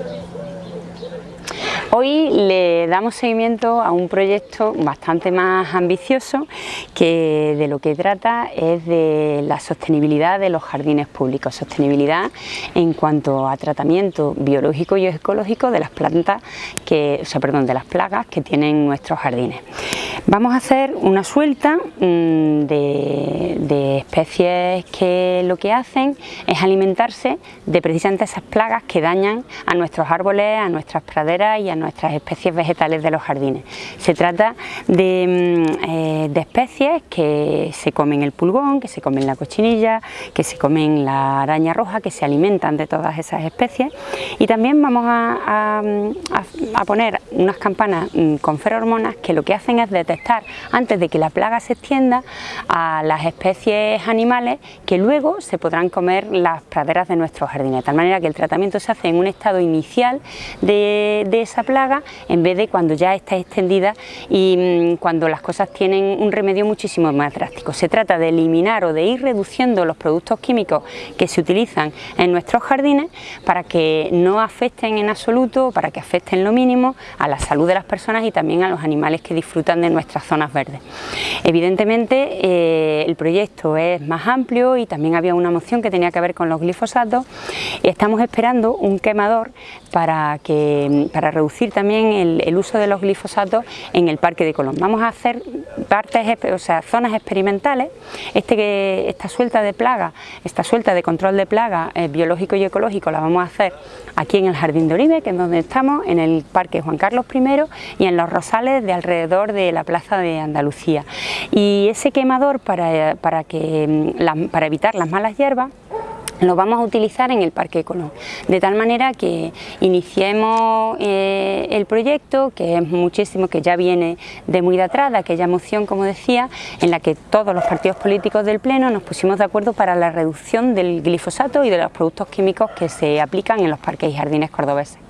よろしくお願いします。Hoy le damos seguimiento a un proyecto bastante más ambicioso que de lo que trata es de la sostenibilidad de los jardines públicos, sostenibilidad en cuanto a tratamiento biológico y ecológico de las plantas, que, o sea, perdón, de las plagas que tienen nuestros jardines. Vamos a hacer una suelta mm, de, especies que lo que hacen es alimentarse de precisamente esas plagas que dañan a nuestros árboles, a nuestras praderas y a nuestras especies vegetales de los jardines. Se trata de, mm, eh, especies que se comen el pulgón, que se comen la cochinilla, que se comen la araña roja, que se alimentan de todas esas especies y también vamos a, a poner unas campanas mm, con ferormonas que lo que hacen es detectar antes de que la plaga se extienda a las especies animales que luego se podrán comer las praderas de nuestros jardines, de tal manera que el tratamiento se hace en un estado inicial de, esa plaga en vez de cuando ya está extendida y mm, cuando las cosas tienen un remedio muchísimo más drástico. Se trata de eliminar o de ir reduciendo los productos químicos que se utilizan en nuestros jardines para que no afecten en absoluto, para que afecten lo mínimo a la salud de las personas y también a los animales que disfrutan de nuestra zonas verdes. Evidentemente eh, el proyecto es más amplio y también había una moción que tenía que ver con los glifosatos estamos esperando un quemador para, que, para reducir también el, uso de los glifosatos en el Parque de Colón. Vamos a hacer partes, o sea, zonas experimentales, este, esta suelta de plaga, esta suelta de control de plaga eh, biológico y ecológico la vamos a hacer aquí en el Jardín de Oribe, que es donde estamos, en el Parque Juan Carlos I y en los rosales de alrededor de la Plaza de Andalucía. Y ese quemador para, para, que, mm, para evitar las malas hierbas lo vamos a utilizar en el Parque Colón, de tal manera que iniciemos eh, el proyecto, que es muchísimo, que ya viene de muy de atrás, de aquella moción, como decía, en la que todos los partidos políticos del Pleno nos pusimos de acuerdo para la reducción del glifosato y de los productos químicos que se aplican en los parques y jardines cordobeses.